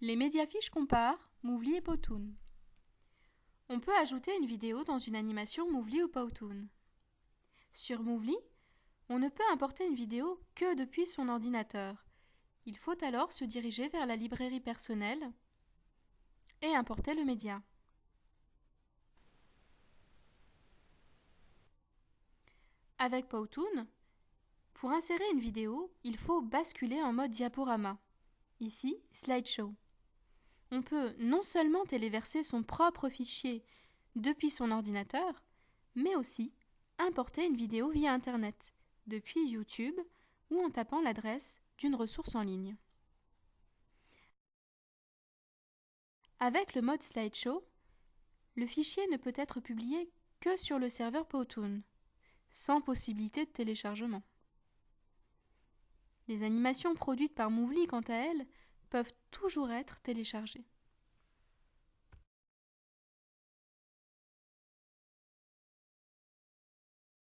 Les médiafiches comparent Movely et Powtoon. On peut ajouter une vidéo dans une animation Movely ou Powtoon. Sur Movely, on ne peut importer une vidéo que depuis son ordinateur. Il faut alors se diriger vers la librairie personnelle et importer le média. Avec Powtoon, pour insérer une vidéo, il faut basculer en mode diaporama. Ici, slideshow. On peut non seulement téléverser son propre fichier depuis son ordinateur, mais aussi importer une vidéo via Internet, depuis YouTube ou en tapant l'adresse d'une ressource en ligne. Avec le mode slideshow, le fichier ne peut être publié que sur le serveur Powtoon, sans possibilité de téléchargement. Les animations produites par Movely, quant à elles, peuvent toujours être téléchargées.